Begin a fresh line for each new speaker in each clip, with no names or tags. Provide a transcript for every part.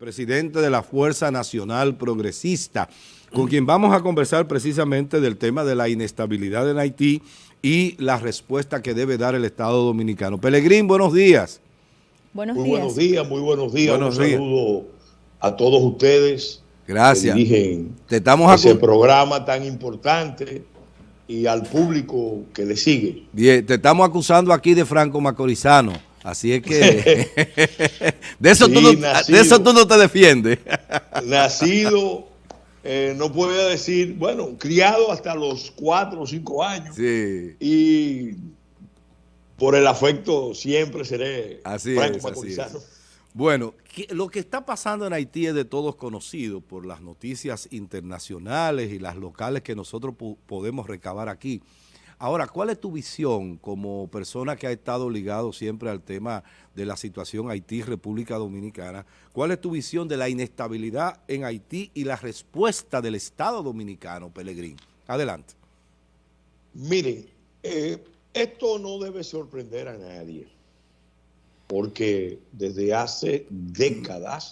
presidente de la Fuerza Nacional Progresista, con quien vamos a conversar precisamente del tema de la inestabilidad en Haití y la respuesta que debe dar el Estado Dominicano. Pelegrín, buenos días.
Buenos muy buenos días, muy buenos días.
Un saludo a todos ustedes.
Gracias.
Que dirigen Te estamos ese programa tan importante y al público que le sigue.
Bien, te estamos acusando aquí de Franco Macorizano. Así es que de, eso tú no, de eso tú no te defiendes.
nacido, eh, no puedo decir, bueno, criado hasta los cuatro o cinco años.
Sí.
Y por el afecto siempre seré
así Franco Macorizano. Bueno, lo que está pasando en Haití es de todos conocido por las noticias internacionales y las locales que nosotros podemos recabar aquí. Ahora, ¿cuál es tu visión como persona que ha estado ligado siempre al tema de la situación Haití-República Dominicana? ¿Cuál es tu visión de la inestabilidad en Haití y la respuesta del Estado Dominicano, Pelegrín? Adelante.
Miren, eh, esto no debe sorprender a nadie porque desde hace décadas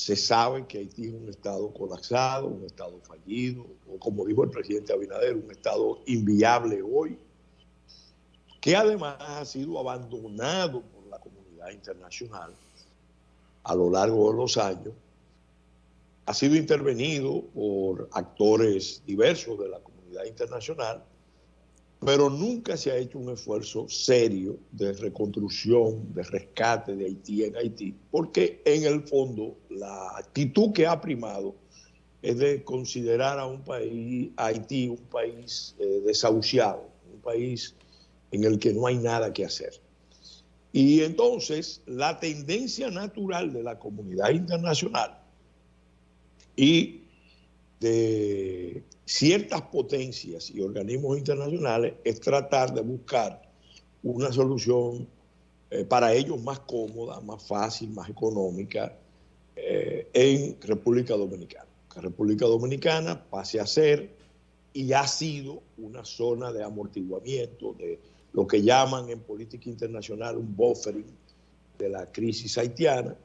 se sabe que Haití es un Estado colapsado, un Estado fallido, o como dijo el presidente Abinader, un Estado inviable hoy, que además ha sido abandonado por la comunidad internacional a lo largo de los años, ha sido intervenido por actores diversos de la comunidad internacional, pero nunca se ha hecho un esfuerzo serio de reconstrucción, de rescate de Haití en Haití, porque en el fondo la actitud que ha primado es de considerar a un país, Haití, un país eh, desahuciado, un país en el que no hay nada que hacer. Y entonces la tendencia natural de la comunidad internacional y de ciertas potencias y organismos internacionales es tratar de buscar una solución eh, para ellos más cómoda, más fácil, más económica eh, en República Dominicana. Que República Dominicana pase a ser y ha sido una zona de amortiguamiento de lo que llaman en política internacional un buffering de la crisis haitiana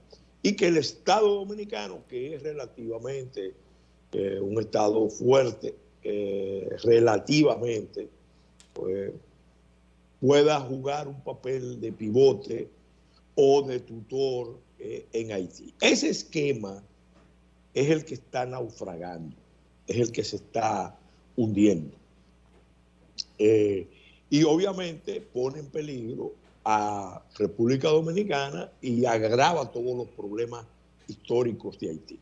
y que el Estado dominicano, que es relativamente eh, un Estado fuerte eh, relativamente, pues, pueda jugar un papel de pivote o de tutor eh, en Haití. Ese esquema es el que está naufragando, es el que se está hundiendo. y obviamente pone en peligro a República Dominicana y agrava todos los problemas históricos de Haití.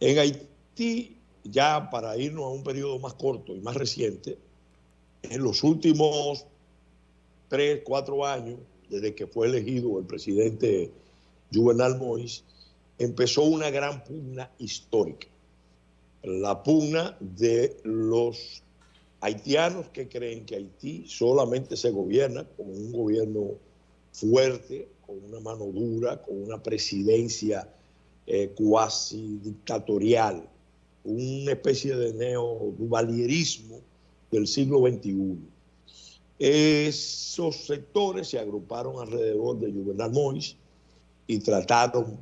En Haití ya para irnos a un periodo más corto y más reciente, en los últimos tres, cuatro años, desde que fue elegido el presidente Juvenal Moïse, empezó una gran pugna histórica. La pugna de los haitianos que creen que Haití solamente se gobierna con un gobierno fuerte, con una mano dura, con una presidencia eh, cuasi dictatorial, una especie de neoduvalierismo del siglo XXI. Esos sectores se agruparon alrededor de Juvenal Mois y trataron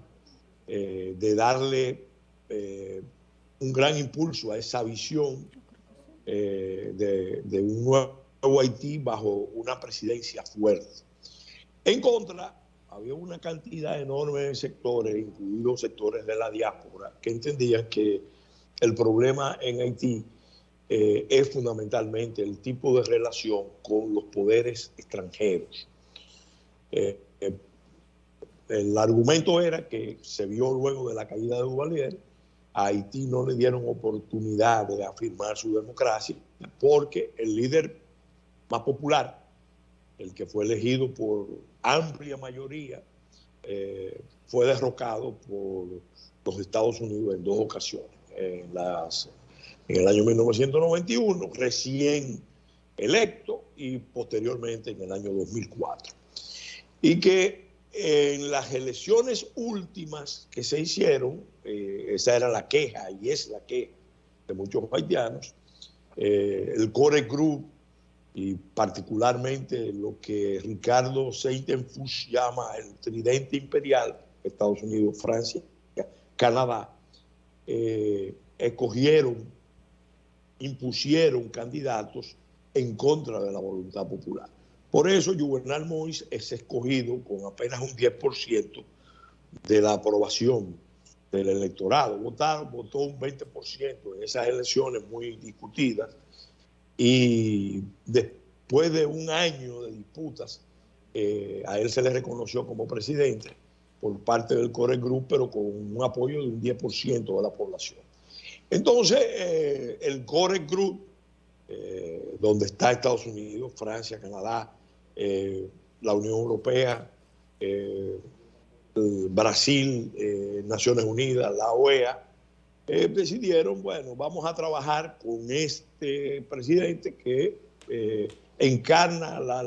eh, de darle eh, un gran impulso a esa visión eh, de, de, un nuevo Haití bajo una presidencia fuerte. En contra, había una cantidad enorme de sectores, incluidos sectores de la diáspora, que entendían que el problema en Haití eh, es fundamentalmente el tipo de relación con los poderes extranjeros. Eh, eh, el argumento era que se vio luego de la caída de Duvalier, a Haití no le dieron oportunidad de afirmar su democracia porque el líder más popular, el que fue elegido por amplia mayoría, fue derrocado por los Estados Unidos en dos ocasiones en, las, en el año 1991, recién electo y posteriormente en el año 2004. Y que en las elecciones últimas que se hicieron, eh, esa era la queja y es la queja de muchos haitianos, eh, el Core Group y particularmente lo que Ricardo Seitenfuch llama el tridente imperial, Estados Unidos, Francia y Canadá, escogieron, impusieron candidatos en contra de la voluntad popular. Por eso Juvenal Mois es escogido con apenas un 10% de la aprobación del electorado. Votaron, votó un 20% en esas elecciones muy discutidas y después de un año de disputas, eh, a él se le reconoció como presidente por parte del Core Group, pero con un apoyo de un 10% de la población. Entonces, eh, el Core Group, eh, donde está Estados Unidos, Francia, Canadá, la Unión Europea, Brasil, Naciones Unidas, la OEA, decidieron, bueno, vamos a trabajar con este presidente que encarna la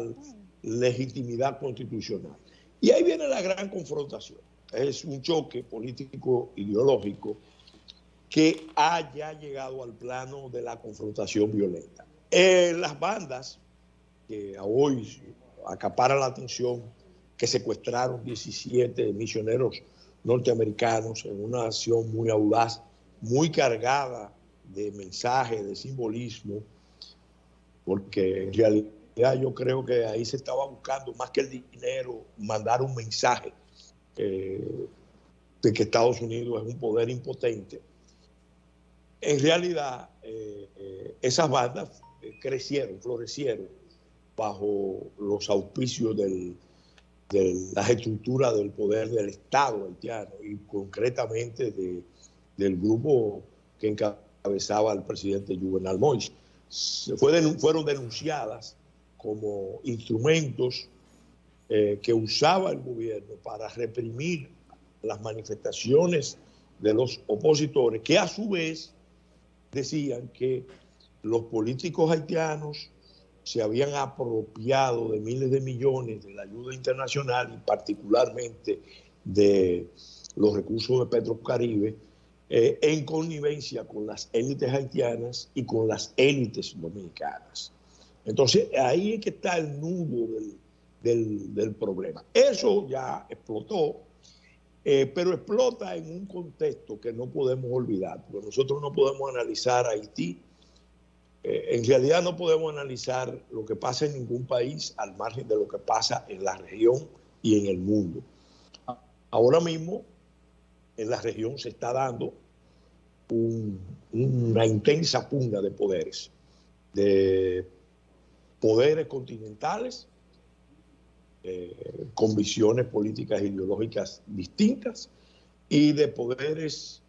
legitimidad constitucional. Y ahí viene la gran confrontación. Es un choque político ideológico que haya llegado al plano de la confrontación violenta. las bandas que hoy acaparan la atención, que secuestraron 17 misioneros norteamericanos en una acción muy audaz, muy cargada de mensajes, de simbolismo, porque en realidad yo creo que ahí se estaba buscando más que el dinero, mandar un mensaje eh, de que Estados Unidos es un poder impotente. En realidad, eh, eh, esas bandas crecieron, florecieron bajo los auspicios de las estructuras del poder del Estado haitiano y concretamente del grupo que encabezaba el presidente Juvenal Moïse. fueron denunciadas como instrumentos eh, que usaba el gobierno para reprimir las manifestaciones de los opositores, que a su vez decían que los políticos haitianos se habían apropiado de miles de millones de la ayuda internacional y particularmente de los recursos de Petrocaribe eh, en connivencia con las élites haitianas y con las élites dominicanas. Entonces, ahí es que está el nudo del, problema. Eso ya explotó, eh, pero explota en un contexto que no podemos olvidar, porque nosotros no podemos analizar Haití. Eh, en realidad no podemos analizar lo que pasa en ningún país al margen de lo que pasa en la región y en el mundo. Ahora mismo, en la región se está dando una intensa pugna de poderes, de poderes continentales eh, con visiones políticas e ideológicas distintas y de poderes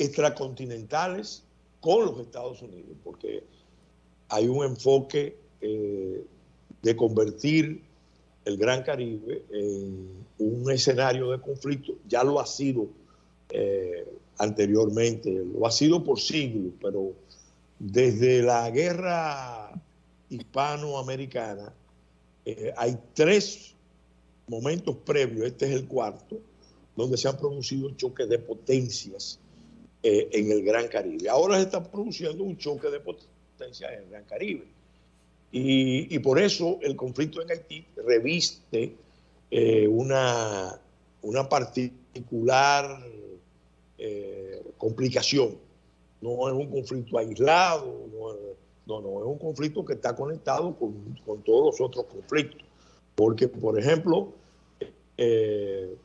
extracontinentales con los Estados Unidos, porque hay un enfoque eh, de convertir el Gran Caribe en un escenario de conflicto, ya lo ha sido eh, anteriormente, lo ha sido por siglos, pero desde la guerra hispanoamericana, eh, hay tres momentos previos, este es el cuarto, donde se han producido choques de potencias eh, en el Gran Caribe. Ahora se está produciendo un choque de potencias en el Gran Caribe. Y, por eso el conflicto en Haití reviste eh, una, una particular complicación. No es un conflicto aislado, no es, no, no, es un conflicto que está conectado con, todos los otros conflictos. Porque, por ejemplo, eh,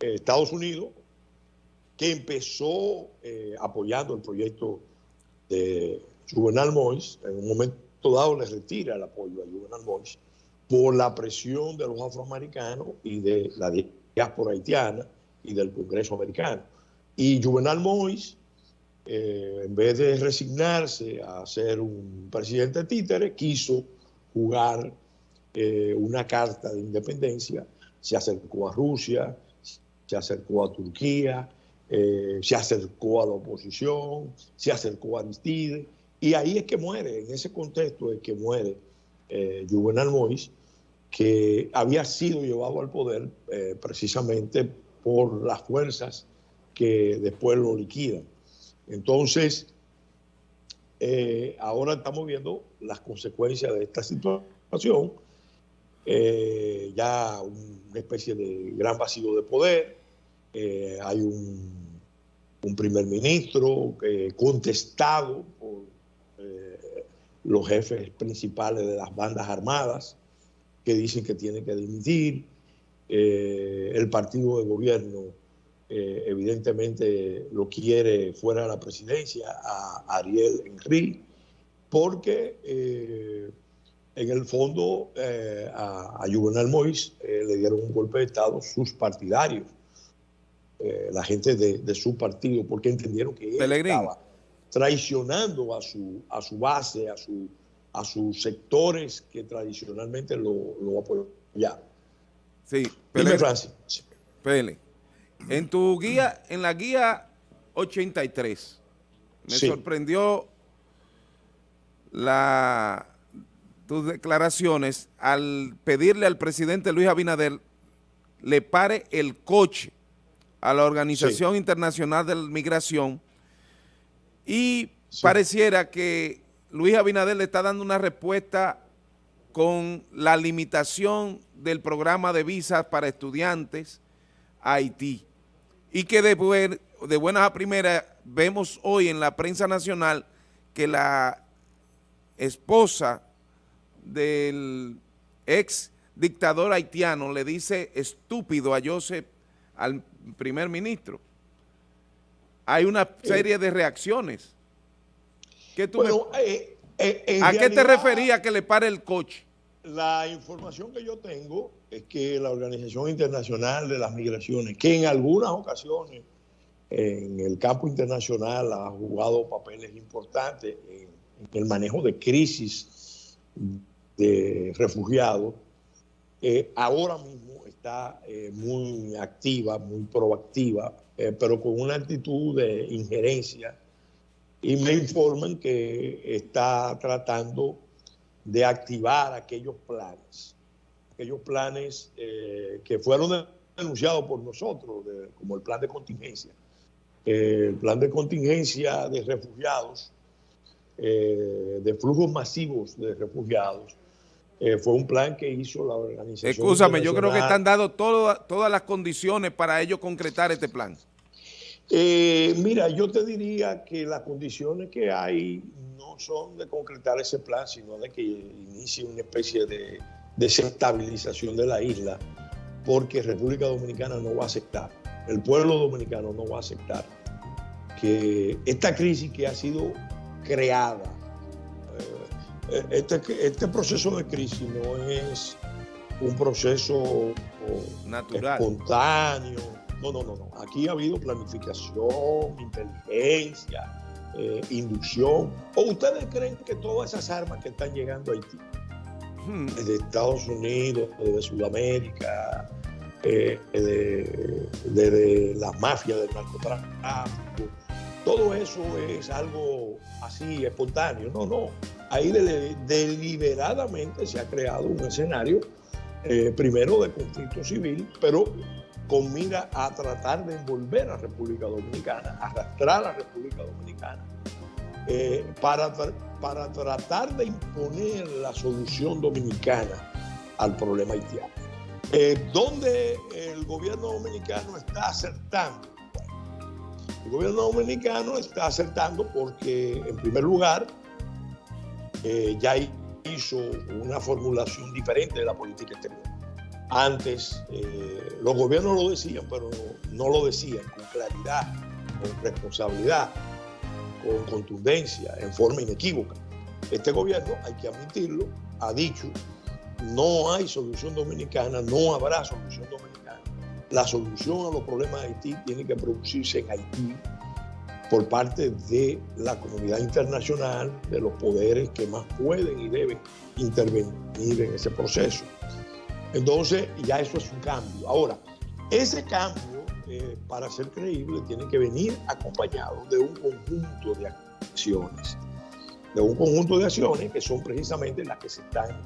Estados Unidos, que empezó eh, apoyando el proyecto de Juvenal Mois, en un momento dado le retira el apoyo a Juvenal Mois por la presión de los afroamericanos y de la diáspora haitiana y del Congreso americano. Y Juvenal Mois eh, en vez de resignarse a ser un presidente títere, quiso jugar eh, una carta de independencia, se acercó a Rusia, se acercó a Turquía, eh, se acercó a la oposición, se acercó a Aristide, y ahí es que muere, en ese contexto es que muere Juvenal Moïse, que había sido llevado al poder precisamente por las fuerzas que después lo liquidan. Entonces, eh, ahora estamos viendo las consecuencias de esta situación. Eh, ya una especie de gran vacío de poder. Eh, hay un un primer ministro contestado por los jefes principales de las bandas armadas que dicen que tiene que dimitir. el partido de gobierno evidentemente lo quiere fuera de la presidencia a Ariel Henry porque en el fondo eh, a, a, Juvenal eh, le dieron un golpe de Estado sus partidarios, eh, la gente de, su partido, porque entendieron que él estaba traicionando a su, a su base, a, su, a sus sectores que tradicionalmente lo, lo apoyaban.
Sí, Dime, Francis. Pele. En tu guía, en la guía 83, me sorprendió la tus declaraciones al pedirle al presidente Luis Abinader le pare el coche a la Organización Internacional de la Migración y pareciera que Luis Abinader le está dando una respuesta con la limitación del programa de visas para estudiantes a Haití y que de, de buenas a primeras vemos hoy en la prensa nacional que la esposa del ex dictador haitiano le dice estúpido a Joseph, al primer ministro. Hay una serie de reacciones. Eh, eh, ¿A qué te refería que le pare el coche?
La información que yo tengo es que la Organización Internacional de las Migraciones, que en algunas ocasiones en el campo internacional ha jugado papeles importantes en el manejo de crisis de refugiados, eh, ahora mismo está eh, muy activa, muy proactiva, eh, pero con una actitud de injerencia. Y me informan que está tratando de activar aquellos planes, aquellos planes que fueron denunciados por nosotros, como el plan de contingencia. el plan de contingencia de refugiados, de flujos masivos de refugiados, eh, fue un plan que hizo la organización.
Escúchame, yo creo que están dando todas las condiciones para ellos concretar este plan.
Eh, mira, yo te diría que las condiciones que hay no son de concretar ese plan, sino de que inicie una especie de desestabilización de la isla, porque República Dominicana no va a aceptar, el pueblo dominicano no va a aceptar que esta crisis que ha sido creada eh, este, este proceso de crisis no es un proceso natural, espontáneo. No, no, no, no. Aquí ha habido planificación, inteligencia, eh, inducción. ¿O ustedes creen que todas esas armas que están llegando a Haití, hmm. desde Estados Unidos, desde Sudamérica, eh, desde, la mafia del narcotráfico, todo eso es algo así espontáneo? No, no ahí deliberadamente se ha creado un escenario, eh, primero de conflicto civil, pero con mira a tratar de envolver a República Dominicana, arrastrar a República Dominicana, eh, para, para tratar de imponer la solución dominicana al problema haitiano. Eh, ¿Dónde el gobierno dominicano está acertando? el gobierno dominicano está acertando porque, en primer lugar, eh, ya hizo una formulación diferente de la política exterior. Antes eh, los gobiernos lo decían, pero no, lo decían con claridad, con responsabilidad, con contundencia, en forma inequívoca. Este gobierno, hay que admitirlo, ha dicho, no hay solución dominicana, no habrá solución dominicana. La solución a los problemas de Haití tiene que producirse en Haití, por parte de la comunidad internacional, de los poderes que más pueden y deben intervenir en ese proceso. Entonces, ya eso es un cambio. Ahora, ese cambio, eh, para ser creíble, tiene que venir acompañado de un conjunto de acciones, de un conjunto de acciones que son precisamente las que se están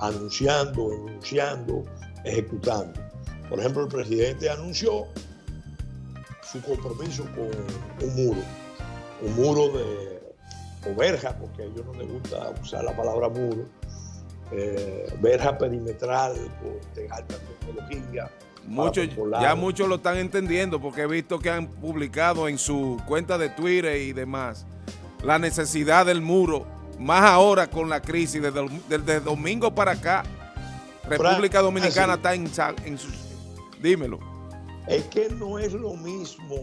anunciando, enunciando, ejecutando. Por ejemplo, el presidente anunció su compromiso con un muro, un muro de o verja, porque a ellos no les gusta usar la palabra muro, eh, verja perimetral de alta tecnología,
ya muchos lo están entendiendo porque he visto que han publicado en su cuenta de Twitter y demás la necesidad del muro, más ahora con la crisis, desde, desde domingo para acá, República Dominicana está en, en sus... Dímelo.
Es que no es lo mismo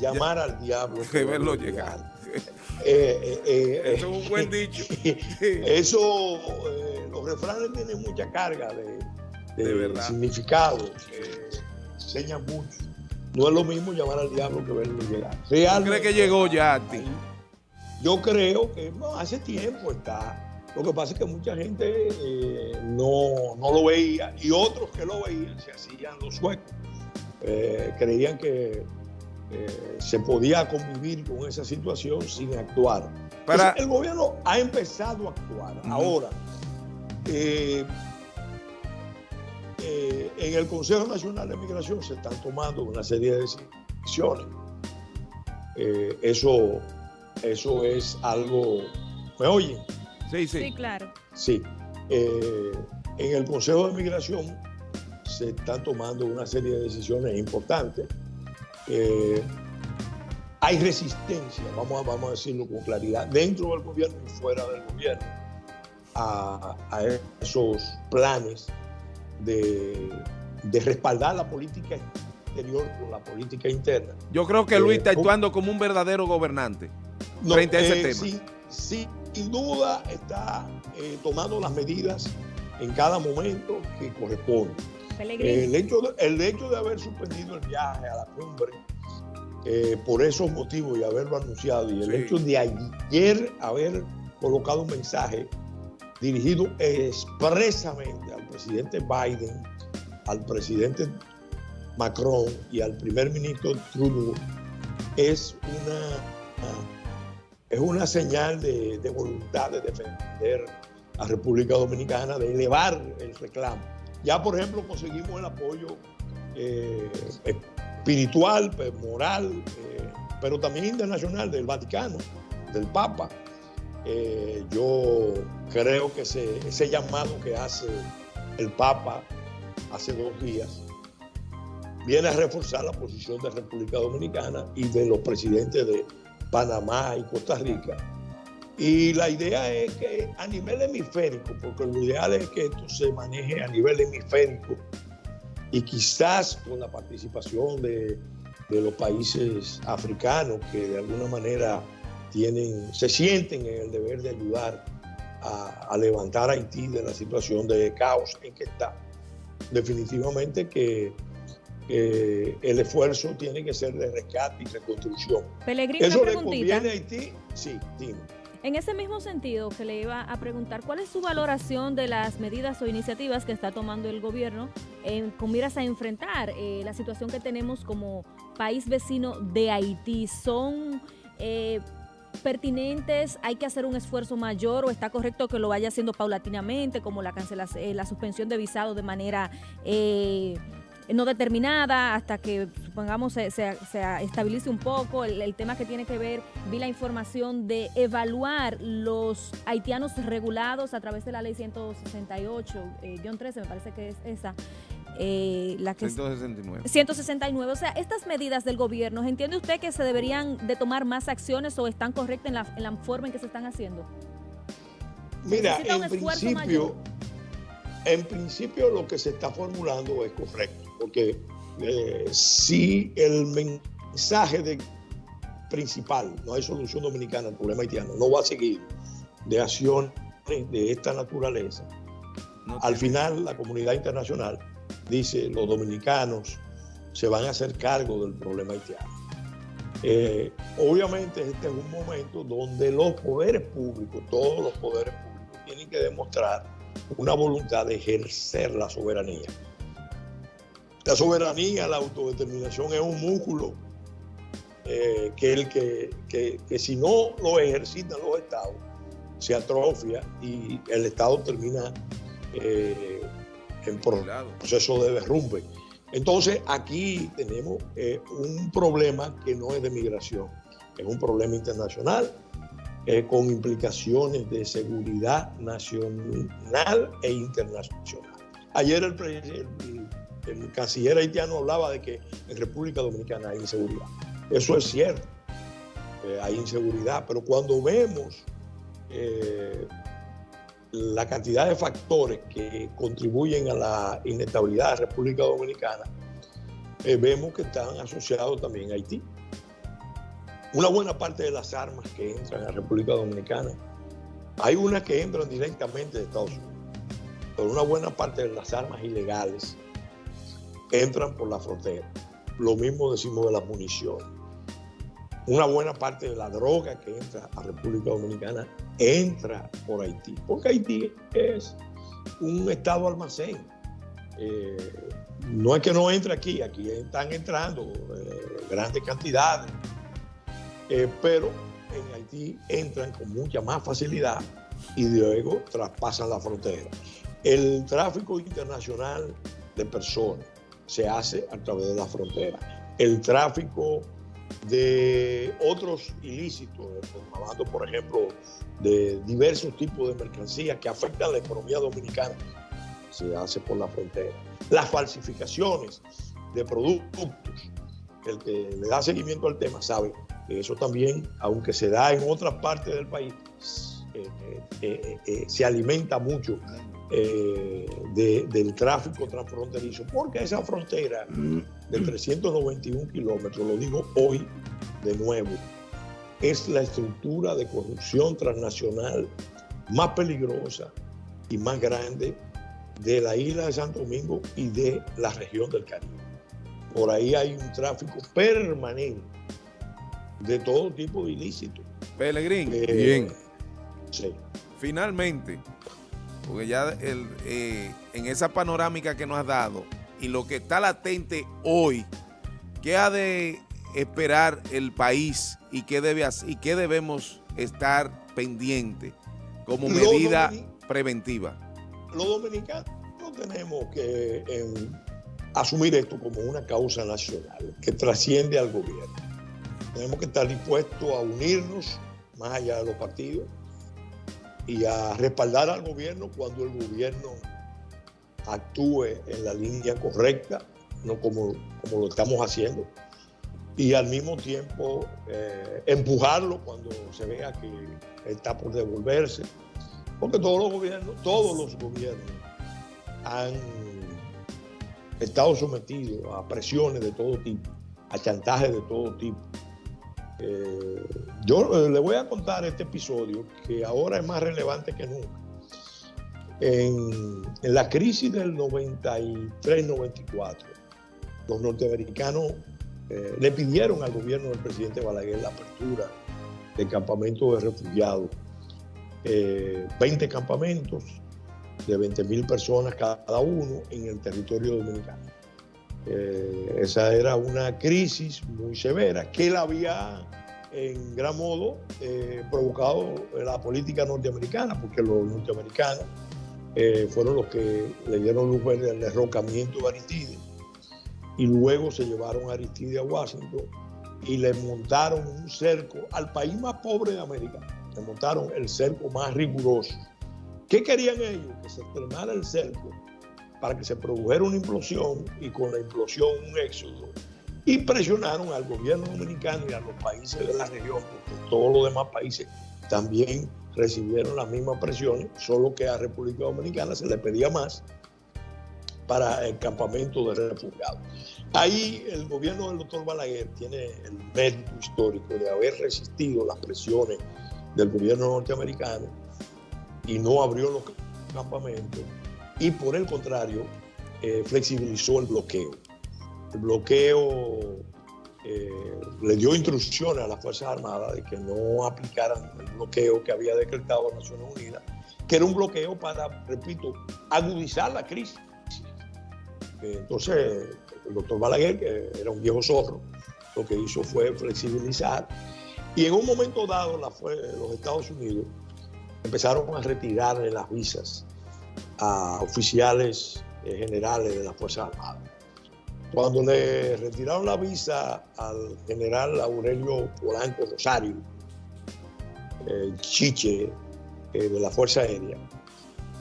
llamar al diablo
que verlo llegar.
eh, eh,
eso es un buen dicho.
eso, los refranes tienen mucha carga de, de, significado, enseñan mucho. No es lo mismo llamar al diablo que verlo llegar.
¿Tú crees que llegó ya a ti?
Yo creo que hace tiempo está. Lo que pasa es que mucha gente no, no, lo veía y otros que lo veían se hacían los suecos. creían que eh, se podía convivir con esa situación sin actuar. Para... el gobierno ha empezado a actuar. Ahora, eh, eh, en el Consejo Nacional de Migración se están tomando una serie de decisiones. eso, eso es algo... ¿Me oyen?
Sí, sí.
Sí, claro.
Sí. en el Consejo de Migración se están tomando una serie de decisiones importantes eh, hay resistencia, vamos a, vamos a decirlo con claridad, dentro del gobierno y fuera del gobierno, a, esos planes de, respaldar la política exterior con la política interna.
Yo creo que Luis está eh, actuando como un verdadero gobernante frente a ese eh, tema.
Sí, sin duda está tomando las medidas en cada momento que corresponde el, hecho de, el hecho de haber suspendido el viaje a la cumbre eh, por esos motivos y haberlo anunciado, y el hecho de ayer haber colocado un mensaje dirigido expresamente al presidente Biden, al presidente Macron y al primer ministro Trudeau, es una, es una señal de, de voluntad de defender a República Dominicana, de elevar el reclamo ya, por ejemplo, conseguimos el apoyo eh, espiritual, pues, moral, eh, pero también internacional del Vaticano, del Papa. Eh, yo creo que ese, ese llamado que hace el Papa hace dos días viene a reforzar la posición de República Dominicana y de los presidentes de Panamá y Costa Rica y la idea es que a nivel hemisférico, porque lo ideal es que esto se maneje a nivel hemisférico y quizás con la participación de, los países africanos que de alguna manera tienen, se sienten en el deber de ayudar a, levantar a Haití de la situación de caos en que está. Definitivamente que el esfuerzo tiene que ser de rescate y reconstrucción.
¿Eso le conviene
a Haití? Sí, dime.
En ese mismo sentido, que le iba a preguntar, ¿cuál es su valoración de las medidas o iniciativas que está tomando el gobierno con miras a enfrentar eh, la situación que tenemos como país vecino de Haití? ¿Son eh, pertinentes? ¿Hay que hacer un esfuerzo mayor o está correcto que lo vaya haciendo paulatinamente, como la, cancelación, eh, la suspensión de visado de manera no determinada hasta que supongamos se, se, estabilice un poco el, tema que tiene que ver, vi la información de evaluar los haitianos regulados a través de la ley 168, eh, 13 me parece que es esa.
Eh, la que 169.
169. O sea, estas medidas del gobierno, ¿entiende usted que se deberían de tomar más acciones o están correctas en la, en la forma en que se están haciendo?
Mira, en principio, en principio lo que se está formulando es correcto porque eh, si el mensaje de, principal, no hay solución dominicana al problema haitiano, no va a seguir de acciones de esta naturaleza, al final la comunidad internacional dice los dominicanos se van a hacer cargo del problema haitiano. Eh, obviamente este es un momento donde los poderes públicos, todos los poderes públicos, tienen que demostrar una voluntad de ejercer la soberanía. La soberanía, la autodeterminación es un músculo eh, que, el que, si no lo ejercitan los estados, se atrofia y el estado termina eh, en proceso de derrumbe. Entonces aquí tenemos eh, un problema que no es de migración, es un problema internacional con implicaciones de seguridad nacional e internacional. Ayer el, el el canciller haitiano hablaba de que en República Dominicana hay inseguridad. Eso es cierto, hay inseguridad, pero cuando vemos eh, la cantidad de factores que contribuyen a la inestabilidad de República Dominicana, eh, vemos que están asociados también a Haití. Una buena parte de las armas que entran a República Dominicana, hay unas que entran directamente de Estados Unidos, pero una buena parte de las armas ilegales entran por la frontera. Lo mismo decimos de las municiones. Una buena parte de la droga que entra a República Dominicana entra por Haití, porque Haití es un estado almacén. Eh, no es que no entre aquí, aquí están entrando eh, grandes cantidades, eh, pero en Haití entran con mucha más facilidad y luego traspasan la frontera. El tráfico internacional de personas se hace a través de la frontera. El tráfico de otros ilícitos, hablando por ejemplo de diversos tipos de mercancías que afectan a la economía dominicana, se hace por la frontera. Las falsificaciones de productos, el que le da seguimiento al tema sabe que eso también, aunque se da en otras partes del país, eh, eh, eh, se alimenta mucho del tráfico transfronterizo, porque esa frontera de 391 kilómetros, lo digo hoy de nuevo, es la estructura de corrupción transnacional más peligrosa y más grande de la isla de Santo Domingo y de la región del Caribe. Por ahí hay un tráfico permanente de todo tipo de ilícitos.
Pelegrín.
Eh, Bien. Sí.
Finalmente, porque ya eh, en esa panorámica que nos has dado y lo que está latente hoy, ¿qué ha de esperar el país y qué, debe, y qué debemos estar pendiente como medida preventiva?
Los dominicanos tenemos que em, asumir esto como una causa nacional que trasciende al gobierno. Tenemos que estar dispuestos a unirnos más allá de los partidos y a respaldar al gobierno cuando el gobierno actúe en la línea correcta, no como, como lo estamos haciendo, y al mismo tiempo eh, empujarlo cuando se vea que está por devolverse, porque todos los gobiernos, todos los gobiernos han estado sometidos a presiones de todo tipo, a chantajes de todo tipo. Eh, yo eh, le voy a contar este episodio que ahora es más relevante que nunca. En, la crisis del 93-94, los norteamericanos eh, le pidieron al gobierno del presidente Balaguer la apertura de campamentos de refugiados, 20 campamentos de 20 mil personas cada uno en el territorio dominicano. Eh, esa era una crisis muy severa que la había en gran modo eh, provocado la política norteamericana, porque los norteamericanos eh, fueron los que le dieron luz verde al derrocamiento de Aristide y luego se llevaron a Aristide a Washington y le montaron un cerco al país más pobre de América, le montaron el cerco más riguroso. ¿Qué querían ellos? Que se estrenara el cerco para que se produjera una implosión y con la implosión un éxodo. Y presionaron al gobierno dominicano y a los países de la región, porque todos los demás países también recibieron las mismas presiones, solo que a República Dominicana se le pedía más para el campamento de refugiados. Ahí el gobierno del doctor Balaguer tiene el mérito histórico de haber resistido las presiones del gobierno norteamericano y no abrió los campamentos y por el contrario eh, flexibilizó el bloqueo. El bloqueo eh, le dio instrucciones a las Fuerzas Armadas de que no aplicaran el bloqueo que había decretado Naciones Unidas, que era un bloqueo para, repito, agudizar la crisis. Entonces, el doctor Balaguer, que era un viejo zorro, lo que hizo fue flexibilizar. Y en un momento dado, los Estados Unidos empezaron a retirarle las visas a oficiales eh, generales de las Fuerzas Armadas. Cuando le retiraron la visa al general Aurelio Polanco Rosario, chiche eh, de la Fuerza Aérea,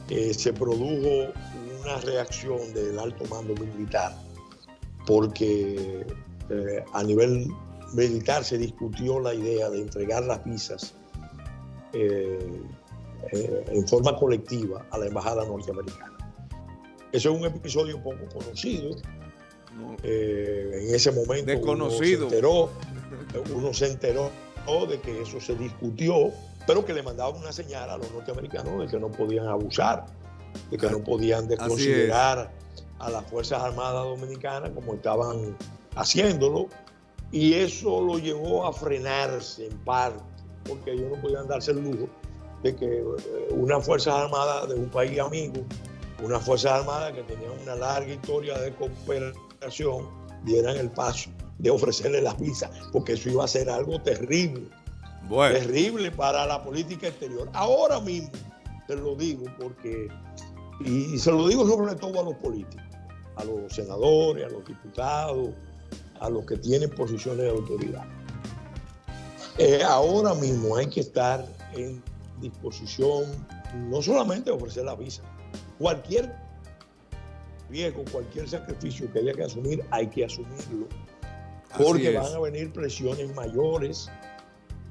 eh, se produjo una reacción del alto mando militar, porque a nivel militar se discutió la idea de entregar las visas eh, eh, en forma colectiva a la embajada norteamericana. Eso es un episodio poco conocido. en ese momento
Desconocido.
Uno se, enteró, uno se enteró de que eso se discutió, pero que le mandaban una señal a los norteamericanos de que no podían abusar, de que no podían desconsiderar a las Fuerzas Armadas Dominicanas como estaban haciéndolo, y eso lo llevó a frenarse en parte, porque ellos no podían darse el lujo de que eh, una Fuerzas Armadas de un país amigo, una Fuerzas Armadas que tenía una larga historia de cooperación, dieran el paso de ofrecerle las visas, porque eso iba a ser algo terrible, terrible para la política exterior. Ahora mismo, te lo digo porque, y se lo digo sobre todo a los políticos, a los senadores, a los diputados, a los que tienen posiciones de autoridad. Eh, ahora mismo hay que estar en disposición no solamente de ofrecer la visa, cualquier riesgo, cualquier sacrificio que haya que asumir, hay que asumirlo. Porque van a venir presiones mayores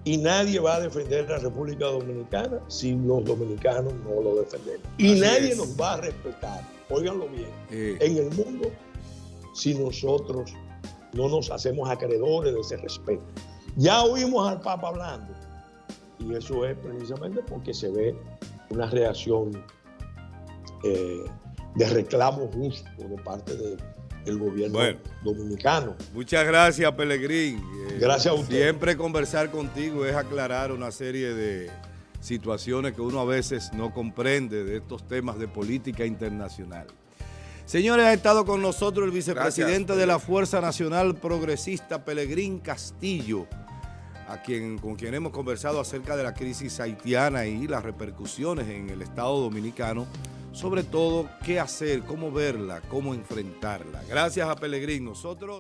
y nadie va a defender la República Dominicana si los dominicanos no lo defendemos. Y nadie nos va a respetar, óiganlo bien, en el mundo si nosotros no nos hacemos acreedores de ese respeto. Ya oímos al Papa hablando y eso es precisamente porque se ve una reacción eh, de reclamo justo de parte del gobierno dominicano.
Muchas gracias, Pelegrín.
Eh, gracias a usted.
Siempre conversar contigo es aclarar una serie de situaciones que uno a veces no comprende de estos temas de política internacional. Señores, ha estado con nosotros el vicepresidente de la Fuerza Nacional Progresista, Pelegrín Castillo, a quien, con quien hemos conversado acerca de la crisis haitiana y las repercusiones en el Estado Dominicano, sobre todo qué hacer, cómo verla, cómo enfrentarla. Gracias a Pelegrín. Nosotros...